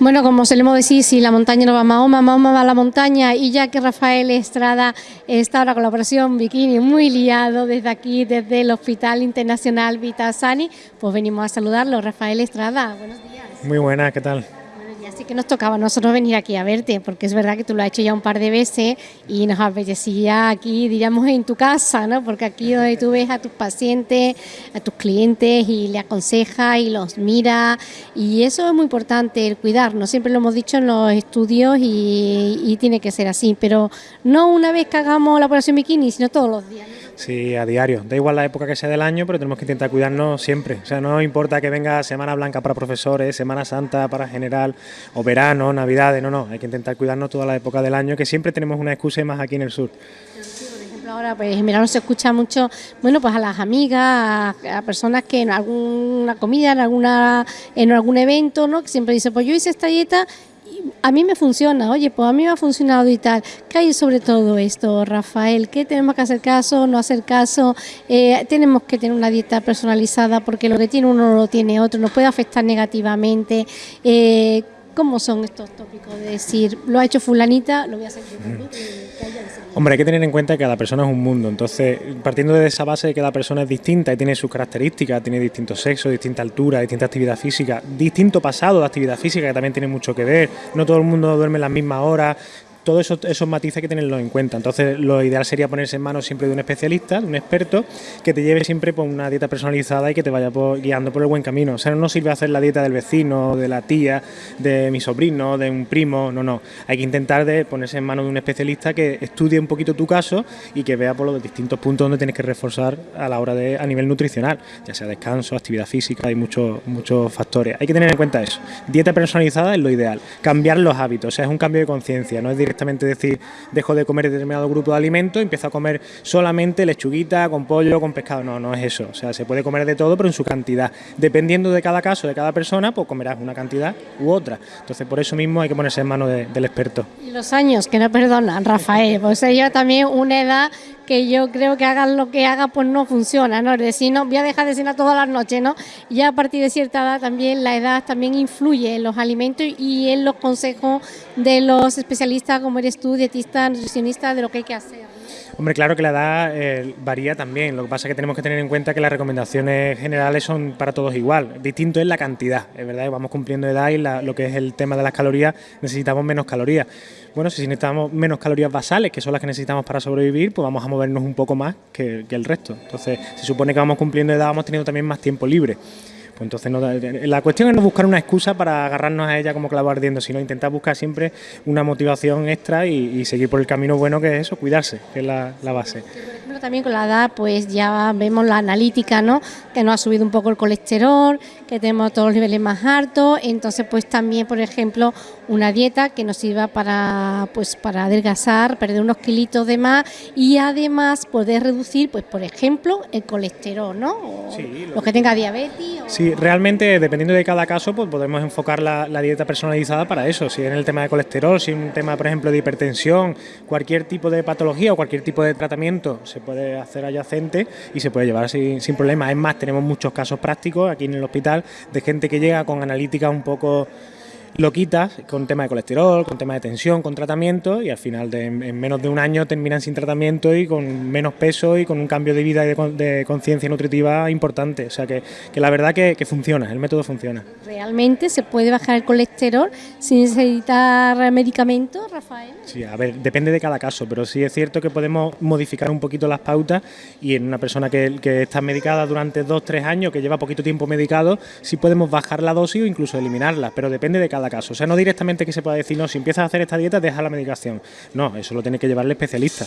Bueno, como solemos decir, si la montaña no va a Mahoma, Mahoma va a la montaña y ya que Rafael Estrada está ahora con la operación Bikini muy liado desde aquí, desde el Hospital Internacional Vitasani, pues venimos a saludarlo. Rafael Estrada, buenos días. Muy buenas, ¿qué tal? Así que nos tocaba a nosotros venir aquí a verte, porque es verdad que tú lo has hecho ya un par de veces y nos apetecía aquí, diríamos, en tu casa, ¿no? Porque aquí donde tú ves a tus pacientes, a tus clientes y le aconsejas y los mira y eso es muy importante, el cuidarnos, siempre lo hemos dicho en los estudios y tiene que ser así, pero no una vez que hagamos la operación bikini, sino todos los días. Sí, a diario. Da igual la época que sea del año, pero tenemos que intentar cuidarnos siempre. O sea, no importa que venga Semana Blanca para profesores, Semana Santa para general, o verano, Navidades, no, no. Hay que intentar cuidarnos toda la época del año, que siempre tenemos una excusa más aquí en el sur. por ejemplo, ahora, pues mira, no se escucha mucho, bueno, pues a las amigas, a, personas que en alguna comida, en alguna en algún evento, ¿no? Que siempre dice, pues yo hice esta dieta a mí me funciona, oye, pues a mí me ha funcionado y tal. ¿Qué hay sobre todo esto, Rafael? ¿Qué tenemos que hacer caso, no hacer caso? Eh, tenemos que tener una dieta personalizada porque lo que tiene uno no lo tiene otro, nos puede afectar negativamente. Eh, ¿Cómo son estos tópicos de decir, lo ha hecho fulanita, lo voy a hacer yo también? Hombre, hay que tener en cuenta que cada persona es un mundo, entonces partiendo de esa base de que cada persona es distinta y tiene sus características, tiene distintos sexos, distinta altura, distinta actividad física, distinto pasado de actividad física que también tiene mucho que ver, no todo el mundo duerme en las mismas horas, todos esos, esos matices que tenerlos en cuenta. Entonces, lo ideal sería ponerse en manos siempre de un especialista, de un experto, que te lleve siempre por una dieta personalizada y que te vaya guiando por el buen camino. O sea, no sirve hacer la dieta del vecino, de la tía, de mi sobrino, de un primo, no, no. Hay que intentar de ponerse en manos de un especialista que estudie un poquito tu caso y que vea por los distintos puntos donde tienes que reforzar a la hora de a nivel nutricional, ya sea descanso, actividad física, hay muchos muchos factores. Hay que tener en cuenta eso. Dieta personalizada es lo ideal. Cambiar los hábitos, o sea, es un cambio de conciencia, no es directamente decir dejo de comer determinado grupo de alimentos, empiezo a comer solamente lechuguita con pollo, con pescado. No, no es eso. O sea, se puede comer de todo, pero en su cantidad. Dependiendo de cada caso, de cada persona, pues comerás una cantidad u otra. Entonces, por eso mismo hay que ponerse en manos del experto. Y los años, que no perdonan, Rafael. Pues yo también una edad que yo creo que hagan lo que haga, pues no funciona, ¿no? Es decir, no, voy a dejar de cenar todas las noches, ¿no? Ya a partir de cierta edad también la edad también influye en los alimentos y en los consejos de los especialistas como eres tú, dietista, nutricionista, de lo que hay que hacer. Hombre, claro que la edad eh, varía también. Lo que pasa es que tenemos que tener en cuenta que las recomendaciones generales son para todos igual. Distinto es la cantidad, es verdad, vamos cumpliendo edad y lo que es el tema de las calorías, necesitamos menos calorías. Bueno, si necesitamos menos calorías basales, que son las que necesitamos para sobrevivir, pues vamos a movernos un poco más que, que el resto. Entonces, se supone que vamos cumpliendo edad, vamos teniendo también más tiempo libre. Pues entonces, no, la cuestión es no buscar una excusa para agarrarnos a ella como clavo ardiendo, sino intentar buscar siempre una motivación extra y, seguir por el camino bueno que es eso, cuidarse, que es la, base. también con la edad, pues ya vemos la analítica, ¿no? Que nos ha subido un poco el colesterol, que tenemos todos los niveles más altos, entonces pues también, por ejemplo, una dieta que nos sirva para, pues, para adelgazar, perder unos kilitos de más y además poder reducir, pues por ejemplo, el colesterol, ¿no? O los que tenga diabetes. Sí, realmente dependiendo de cada caso, pues podemos enfocar la, dieta personalizada para eso. Si es en el tema de colesterol, si es un tema, por ejemplo, de hipertensión, cualquier tipo de patología o cualquier tipo de tratamiento se puede hacer adyacente y se puede llevar sin, sin problema. Es más, tenemos muchos casos prácticos aquí en el hospital de gente que llega con analíticas un poco lo quitas con tema de colesterol, con tema de tensión, con tratamiento y al final de, en menos de un año terminan sin tratamiento y con menos peso y con un cambio de vida y de, conciencia nutritiva importante. O sea que, la verdad que, funciona, el método funciona. ¿Realmente se puede bajar el colesterol sin necesitar medicamentos, Rafael? Sí, a ver, depende de cada caso, pero sí es cierto que podemos modificar un poquito las pautas y en una persona que, que está medicada durante dos, tres años, que lleva poquito tiempo medicado, sí podemos bajar la dosis o incluso eliminarla, pero depende de cada caso. O sea, no directamente que se pueda decir, no, si empiezas a hacer esta dieta, deja la medicación. No, eso lo tiene que llevar el especialista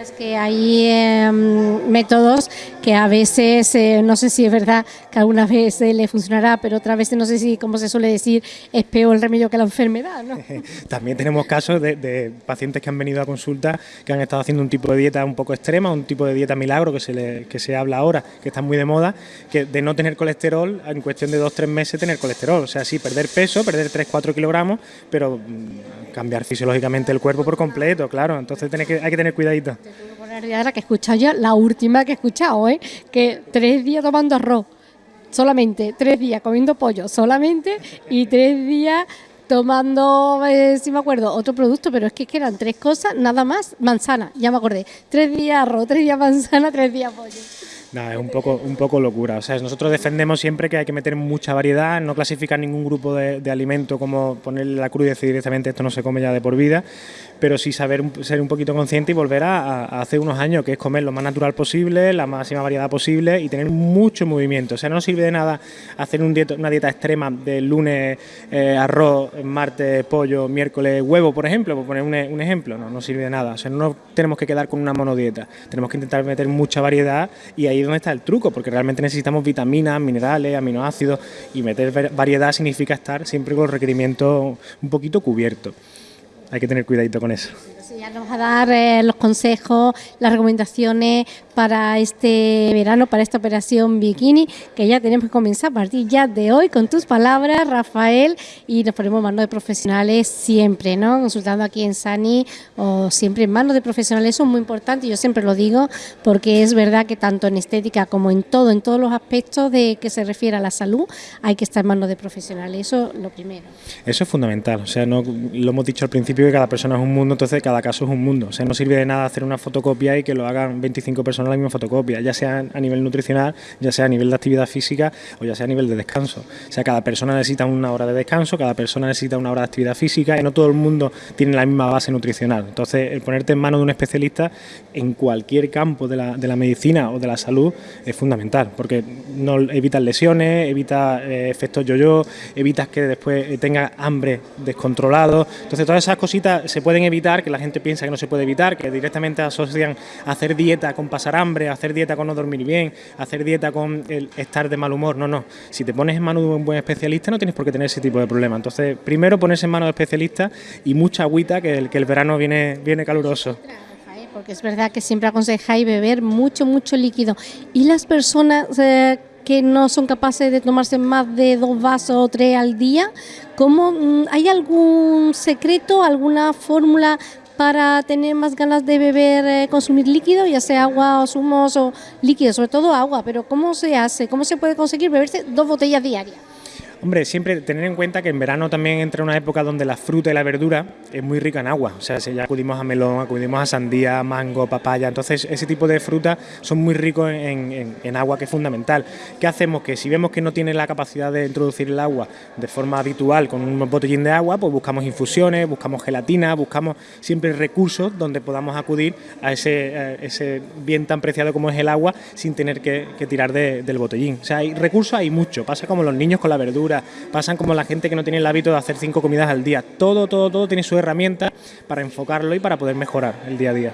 es que hay em, métodos que a veces, eh, no sé si es verdad que alguna vez le funcionará, pero otra vez no sé si, como se suele decir, es peor el remedio que la enfermedad. ¿no? También tenemos casos de, pacientes que han venido a consulta que han estado haciendo un tipo de dieta un poco extrema, un tipo de dieta milagro que se, le, que se habla ahora, que está muy de moda, que de no tener colesterol, en cuestión de dos tres meses tener colesterol. O sea, sí, perder peso, perder 3-4 kilogramos, pero mm, cambiar fisiológicamente el cuerpo por completo, claro. Entonces hay que tener cuidadito poner ahora que he escuchado ya, la última que he escuchado, ¿eh? que tres días tomando arroz. solamente, tres días comiendo pollo solamente y tres días tomando, eh, si me acuerdo, otro producto, pero es que, eran tres cosas, nada más, manzana, ya me acordé, tres días arroz, tres días manzana, tres días pollo. No, es un poco, un poco locura. O sea, nosotros defendemos siempre que hay que meter mucha variedad, no clasificar ningún grupo de, alimento como ponerle la cruz y decir directamente esto no se come ya de por vida, pero sí saber ser un poquito consciente y volver a, hace unos años, que es comer lo más natural posible, la máxima variedad posible y tener mucho movimiento. O sea, no sirve de nada hacer un una dieta extrema de lunes eh, arroz, martes pollo, miércoles huevo, por ejemplo, por poner un, ejemplo. No, no sirve de nada. O sea, no tenemos que quedar con una monodieta. Tenemos que intentar meter mucha variedad y ahí es donde está el truco, porque realmente necesitamos vitaminas, minerales, aminoácidos y meter variedad significa estar siempre con los requerimientos un poquito cubiertos hay que tener cuidadito con eso. Ya nos va a dar eh, los consejos, las recomendaciones para este verano, para esta operación bikini, que ya tenemos que comenzar a partir ya de hoy con tus palabras, Rafael, y nos ponemos manos de profesionales siempre, ¿no? Consultando aquí en Sani o siempre en manos de profesionales, eso es muy importante, yo siempre lo digo, porque es verdad que tanto en estética como en todo, en todos los aspectos de que se refiere a la salud, hay que estar en manos de profesionales, eso lo primero. Eso es fundamental, o sea, no, lo hemos dicho al principio que cada persona es un mundo, entonces cada caso es un mundo, o sea, no sirve de nada hacer una fotocopia y que lo hagan 25 personas la misma fotocopia, ya sea a nivel nutricional, ya sea a nivel de actividad física o ya sea a nivel de descanso. O sea, cada persona necesita una hora de descanso, cada persona necesita una hora de actividad física y no todo el mundo tiene la misma base nutricional. Entonces, el ponerte en manos de un especialista en cualquier campo de la, de la medicina o de la salud es fundamental, porque no evitas lesiones, evita eh, efectos yo-yo, evitas que después eh, tenga hambre descontrolado. Entonces, todas esas cositas se pueden evitar, que la gente piensa que no se puede evitar, que directamente asocian hacer dieta con pasar hambre, hacer dieta con no dormir bien, hacer dieta con el estar de mal humor. No, no. Si te pones en manos de un buen especialista no tienes por qué tener ese tipo de problema. Entonces, primero ponerse en manos de especialistas y mucha agüita, que el, que el verano viene, viene caluroso porque es verdad que siempre aconsejáis beber mucho, mucho líquido. Y las personas eh, que no son capaces de tomarse más de dos vasos o tres al día, ¿cómo, mm, ¿hay algún secreto, alguna fórmula para tener más ganas de beber, eh, consumir líquido, ya sea agua o zumos o líquido, sobre todo agua, pero ¿cómo se hace? ¿Cómo se puede conseguir beberse dos botellas diarias? Hombre, siempre tener en cuenta que en verano también entra una época donde la fruta y la verdura es muy rica en agua. O sea, si ya acudimos a melón, acudimos a sandía, mango, papaya. Entonces, ese tipo de frutas son muy ricos en, agua, que es fundamental. ¿Qué hacemos? Que si vemos que no tiene la capacidad de introducir el agua de forma habitual con un botellín de agua, pues buscamos infusiones, buscamos gelatina, buscamos siempre recursos donde podamos acudir a ese, bien tan preciado como es el agua sin tener que, tirar del botellín. O sea, hay recursos, hay mucho. Pasa como los niños con la verdura pasan como la gente que no tiene el hábito de hacer cinco comidas al día. Todo, todo, todo tiene su herramienta para enfocarlo y para poder mejorar el día a día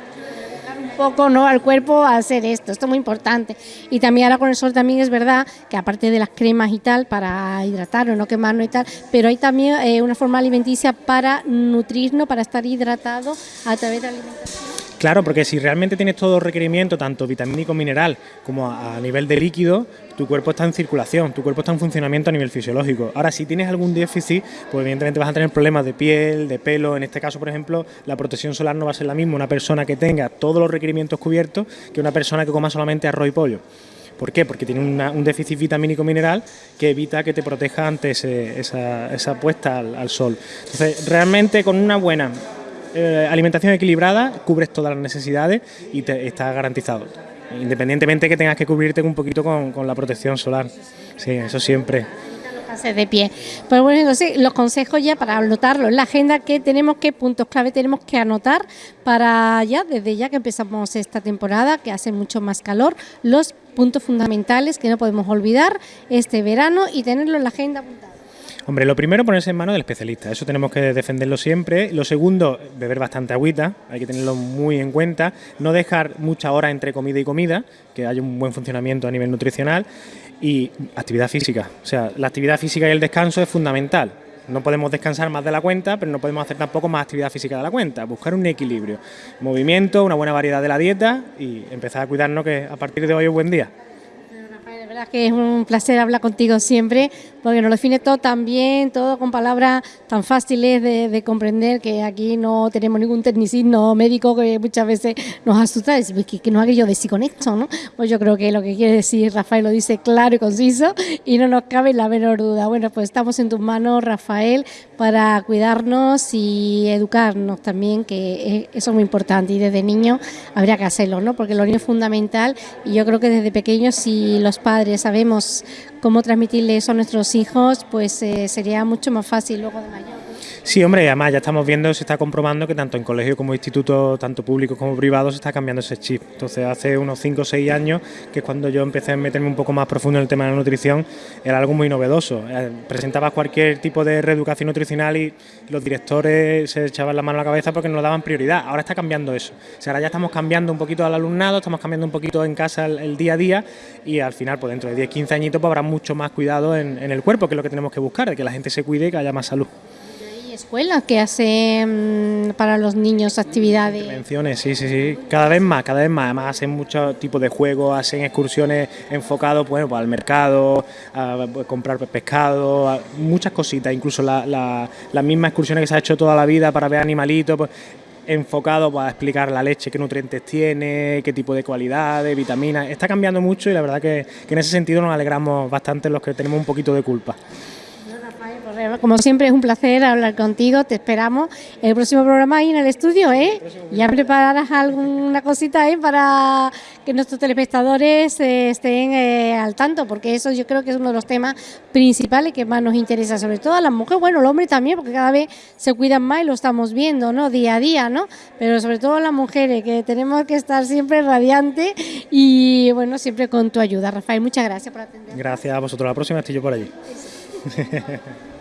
poco ¿no? al cuerpo hacer esto, esto es muy importante. Y también ahora con el sol también es verdad que aparte de las cremas y tal, para hidratar o no quemarnos y tal, pero hay también eh, una forma alimenticia para nutrirnos, para estar hidratado a través de la alimentación. Claro, porque si realmente tienes todo requerimiento, tanto vitamínico, mineral, como a, nivel de líquido, tu cuerpo está en circulación, tu cuerpo está en funcionamiento a nivel fisiológico. Ahora, si tienes algún déficit, pues evidentemente vas a tener problemas de piel, de pelo. En este caso, por ejemplo, la protección solar no va a ser la misma una persona que tenga todos los requerimientos cubiertos que una persona que coma solamente arroz y pollo. ¿Por qué? Porque tiene un déficit vitamínico mineral que evita que te proteja ante esa, esa, puesta al, al sol. Entonces, realmente con una buena eh, alimentación equilibrada, cubres todas las necesidades y te, está garantizado. Independientemente que tengas que cubrirte un poquito con, la protección solar. Sí, eso siempre de pie. Pues bueno, entonces los consejos ya para anotarlo en la agenda, que tenemos, qué puntos clave tenemos que anotar para ya, desde ya que empezamos esta temporada, que hace mucho más calor, los puntos fundamentales que no podemos olvidar este verano y tenerlo en la agenda apuntado. Hombre, lo primero ponerse en manos del especialista, eso tenemos que defenderlo siempre. Lo segundo, beber bastante agüita, hay que tenerlo muy en cuenta. No dejar mucha hora entre comida y comida, que haya un buen funcionamiento a nivel nutricional. Y actividad física, o sea, la actividad física y el descanso es fundamental. No podemos descansar más de la cuenta, pero no podemos hacer tampoco más actividad física de la cuenta. Buscar un equilibrio, movimiento, una buena variedad de la dieta y empezar a cuidarnos que a partir de hoy es buen día verdad que es un placer hablar contigo siempre, porque nos lo define todo tan bien, todo con palabras tan fáciles de, comprender, que aquí no tenemos ningún tecnicismo médico que muchas veces nos asusta, es que, que no haga yo decir con esto, ¿no? Pues yo creo que lo que quiere decir Rafael lo dice claro y conciso y no nos cabe la menor duda. Bueno, pues estamos en tus manos, Rafael, para cuidarnos y educarnos también, que eso es muy importante y desde niño habría que hacerlo, ¿no? Porque lo niño es fundamental y yo creo que desde pequeños si los padres sabemos cómo transmitirle eso a nuestros hijos, pues eh, sería mucho más fácil luego de mayor. Sí, hombre, además ya estamos viendo, se está comprobando que tanto en colegio como institutos, tanto públicos como privados, se está cambiando ese chip. Entonces, hace unos 5 o 6 años, que es cuando yo empecé a meterme un poco más profundo en el tema de la nutrición, era algo muy novedoso. Eh, presentabas cualquier tipo de reeducación nutricional y los directores se echaban la mano a la cabeza porque nos daban prioridad. Ahora está cambiando eso. O sea, ahora ya estamos cambiando un poquito al alumnado, estamos cambiando un poquito en casa el, día a día y al final, pues dentro de 10, 15 añitos, pues habrá mucho más cuidado en, en el cuerpo, que es lo que tenemos que buscar, de que la gente se cuide y que haya más salud escuelas que hacen para los niños actividades. Sí, sí, sí. Cada vez más, cada vez más. Además hacen muchos tipos de juegos, hacen excursiones enfocados pues, al mercado, a pues, comprar pescado, muchas cositas. Incluso las la, mismas excursiones que se ha hecho toda la vida para ver animalitos. Pues, enfocado para explicar la leche, qué nutrientes tiene, qué tipo de cualidades, vitaminas. Está cambiando mucho y la verdad que, que en ese sentido nos alegramos bastante los que tenemos un poquito de culpa. Como siempre es un placer hablar contigo, te esperamos el próximo programa ahí en el estudio, ¿eh? Ya prepararás alguna cosita, ¿eh? Para que nuestros telespectadores eh, estén eh, al tanto, porque eso yo creo que es uno de los temas principales que más nos interesa, sobre todo a las mujeres, bueno, el hombre también, porque cada vez se cuidan más y lo estamos viendo, ¿no? Día a día, ¿no? Pero sobre todo a las mujeres, que tenemos que estar siempre radiantes y, bueno, siempre con tu ayuda. Rafael, muchas gracias por atender. Gracias a vosotros. La próxima estoy yo por allí.